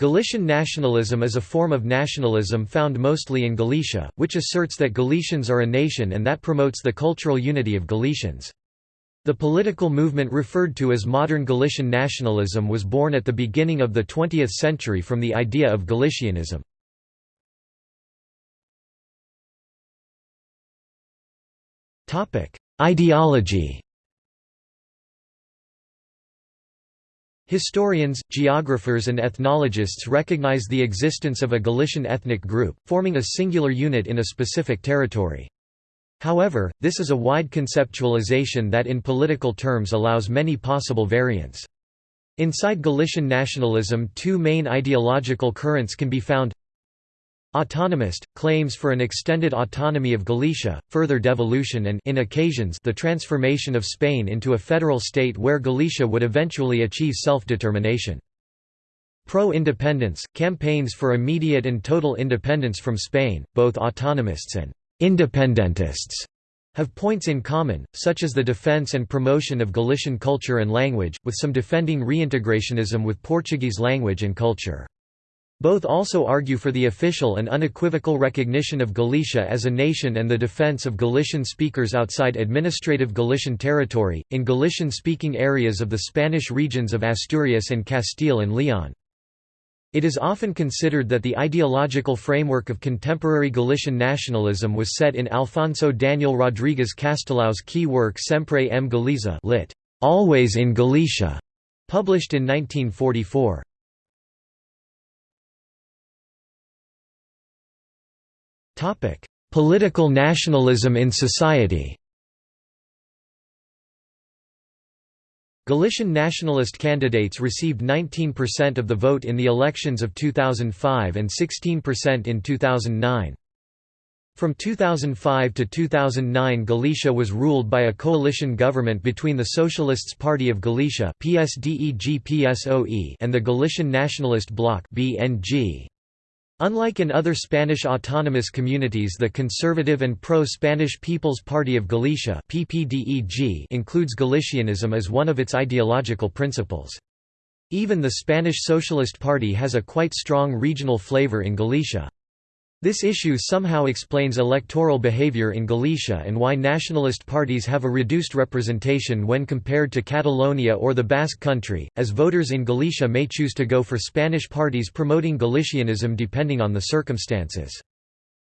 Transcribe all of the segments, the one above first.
Galician nationalism is a form of nationalism found mostly in Galicia, which asserts that Galicians are a nation and that promotes the cultural unity of Galicians. The political movement referred to as modern Galician nationalism was born at the beginning of the 20th century from the idea of Galicianism. Ideology Historians, geographers and ethnologists recognize the existence of a Galician ethnic group, forming a singular unit in a specific territory. However, this is a wide conceptualization that in political terms allows many possible variants. Inside Galician nationalism two main ideological currents can be found Autonomist, claims for an extended autonomy of Galicia, further devolution and in occasions the transformation of Spain into a federal state where Galicia would eventually achieve self-determination. Pro-independence, campaigns for immediate and total independence from Spain, both autonomists and independentists have points in common, such as the defense and promotion of Galician culture and language, with some defending reintegrationism with Portuguese language and culture. Both also argue for the official and unequivocal recognition of Galicia as a nation and the defense of Galician speakers outside administrative Galician territory, in Galician-speaking areas of the Spanish regions of Asturias and Castile and Leon. It is often considered that the ideological framework of contemporary Galician nationalism was set in Alfonso Daniel Rodriguez Castelao's key work Sempre en Galiza lit. Always in Galicia, published in 1944. Political nationalism in society Galician nationalist candidates received 19% of the vote in the elections of 2005 and 16% in 2009. From 2005 to 2009 Galicia was ruled by a coalition government between the Socialists Party of Galicia and the Galician Nationalist Bloc. Unlike in other Spanish autonomous communities the conservative and pro-Spanish People's Party of Galicia includes Galicianism as one of its ideological principles. Even the Spanish Socialist Party has a quite strong regional flavor in Galicia. This issue somehow explains electoral behavior in Galicia and why nationalist parties have a reduced representation when compared to Catalonia or the Basque Country, as voters in Galicia may choose to go for Spanish parties promoting Galicianism depending on the circumstances.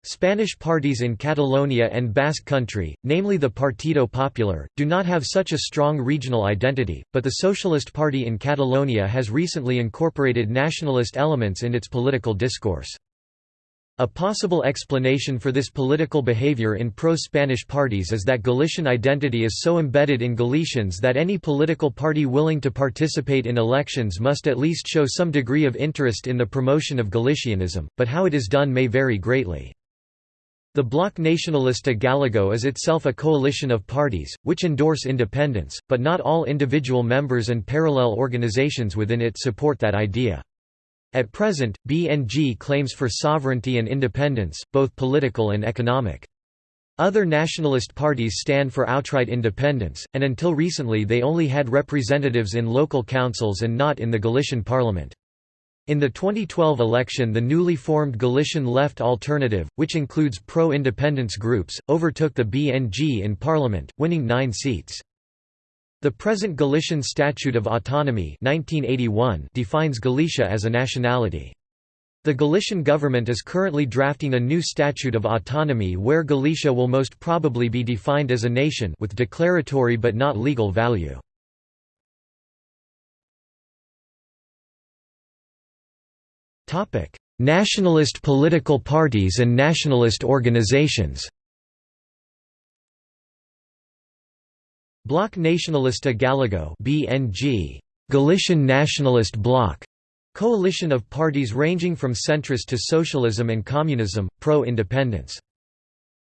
Spanish parties in Catalonia and Basque Country, namely the Partido Popular, do not have such a strong regional identity, but the Socialist Party in Catalonia has recently incorporated nationalist elements in its political discourse. A possible explanation for this political behavior in pro-Spanish parties is that Galician identity is so embedded in Galicians that any political party willing to participate in elections must at least show some degree of interest in the promotion of Galicianism, but how it is done may vary greatly. The Bloc Nacionalista Galego is itself a coalition of parties, which endorse independence, but not all individual members and parallel organizations within it support that idea. At present, BNG claims for sovereignty and independence, both political and economic. Other nationalist parties stand for outright independence, and until recently they only had representatives in local councils and not in the Galician parliament. In the 2012 election the newly formed Galician Left Alternative, which includes pro-independence groups, overtook the BNG in parliament, winning nine seats. The present Galician Statute of Autonomy 1981 defines Galicia as a nationality. The Galician government is currently drafting a new Statute of Autonomy where Galicia will most probably be defined as a nation with declaratory but not legal value. Nationalist political parties and nationalist organizations Bloc Nacionalista Galego (BNG), Galician Nationalist Bloc, coalition of parties ranging from centrist to socialism and communism, pro-independence.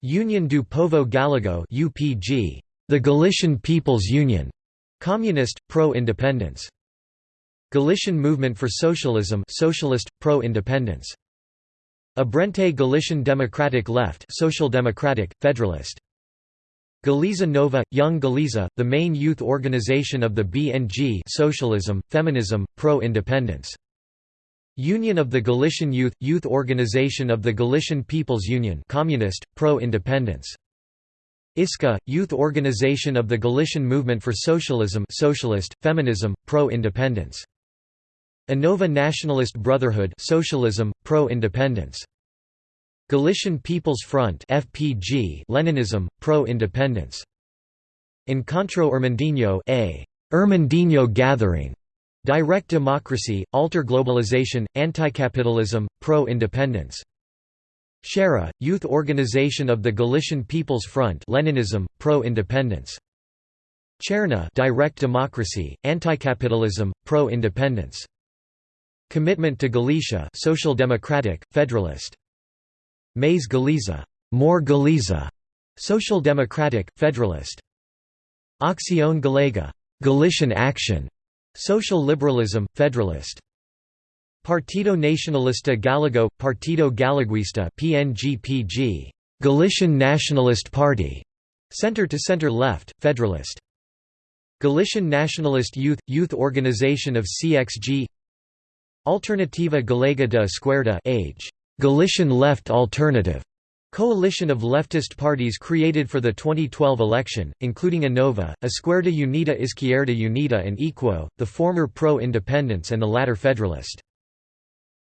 Union do Povo Galego (UPG), the Galician People's Union, communist, pro-independence. Galician Movement for Socialism, socialist, pro-independence. Abrente Galician Democratic Left, social democratic, federalist. Galiza Nova, Young Galiza, the main youth organization of the BNG socialism, feminism, pro-independence. Union of the Galician Youth – Youth Organization of the Galician People's Union Communist, pro-independence. Isca – Youth Organization of the Galician Movement for Socialism Socialist, Feminism, Pro-Independence. Anova Nationalist Brotherhood Socialism, Pro-Independence. Galician People's Front FPG Leninism, Pro-Independence. Encontro Irmandiño A. Irmandiño Gathering Direct democracy, alter globalization, anticapitalism, pro-independence. Xeira, youth organization of the Galician People's Front Leninism, pro-independence. Cherna direct democracy, anticapitalism, pro-independence. Commitment to Galicia social democratic, federalist. Mais Galiza more Galiza, social democratic, federalist. Acción Galega Galician action, Social Liberalism, Federalist. Partido Nacionalista Galego, Partido Galeguista PNGPG, Galician Nationalist Party, Center to Center Left, Federalist. Galician Nationalist Youth Youth Organization of CXG Alternativa Galega de Esquerda Age, Galician Left Alternative, Coalition of leftist parties created for the 2012 election, including Anova, Esquerda Unida Izquierda Unida and Equo, the former pro-independence and the latter federalist.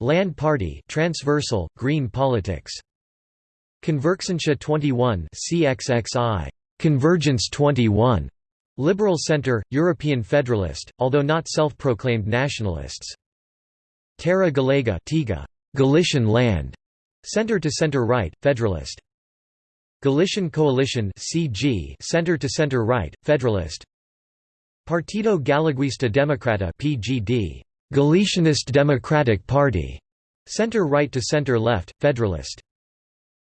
Land Party transversal, green politics. Convergencia 21 CXXI, Convergence 21, Liberal Center, European Federalist, although not self-proclaimed nationalists. Terra Galega Tiga, Galician land, Center to center-right, Federalist. Galician Coalition (CG), Center to center-right, Federalist. Partido Galeguista Democrata (PGD), Galicianist Democratic Party, Center-right to center-left, Federalist.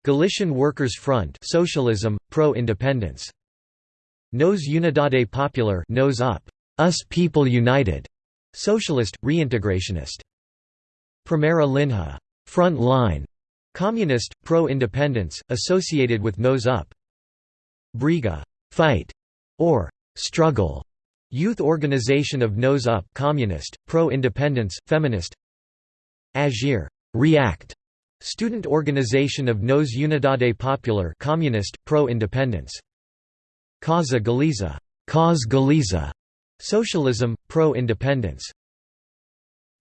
Galician Workers' Front Socialism, Pro-Independence. Nos Unidade Popular Nose Up, Us People United, Socialist, Reintegrationist. Primeira Linha Front Line, Communist, pro-independence, associated with Nose Up. Briga fight", or struggle, youth organization of Nose Up communist, pro-independence, feminist Agir react", student organization of Nos Unidade Popular communist, pro-independence Causa Galiza cause Galiza", socialism, pro-independence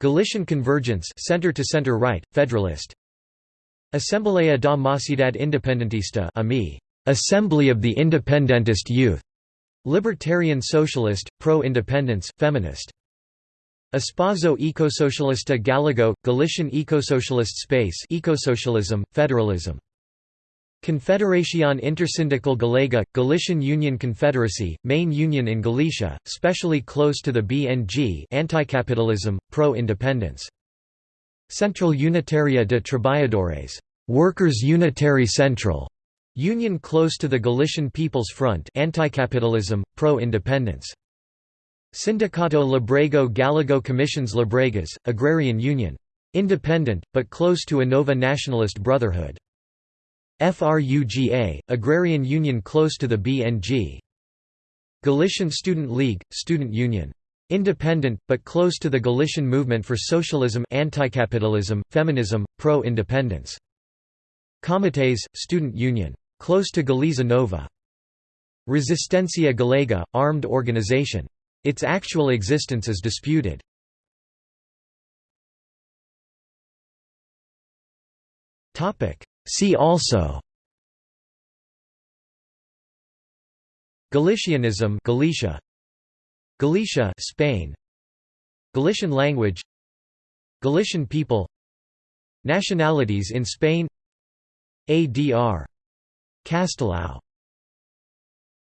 Galician Convergence center to center right, federalist Assembleia da Mocidade Independentista AMI, Assembly of the Independentist Youth, Libertarian Socialist, Pro-Independence, Feminist. Espaço Ecosocialista Galego, Galician Ecosocialist Space Ecosocialism, Federalism. Confederación Intersindical Galega, Galician Union Confederacy, main union in Galicia, specially close to the BNG anti-capitalism, pro-independence. Central Unitaria de Trabajadores Workers' Unitary Central, union close to the Galician People's Front anti-capitalism, pro-independence. Sindicato Labrego Galego Commissions Labregas, Agrarian Union. Independent, but close to Anova Nationalist Brotherhood. FRUGA, Agrarian Union close to the BNG. Galician Student League, Student Union. Independent, but close to the Galician movement for socialism anti-capitalism, feminism, pro-independence. Comites, Student Union. Close to Galiza Nova. Resistencia Galega, armed organization. Its actual existence is disputed. See also Galicianism Galicia. Galicia Spain. Galician language. Galician people. Nationalities in Spain. ADR. Castelao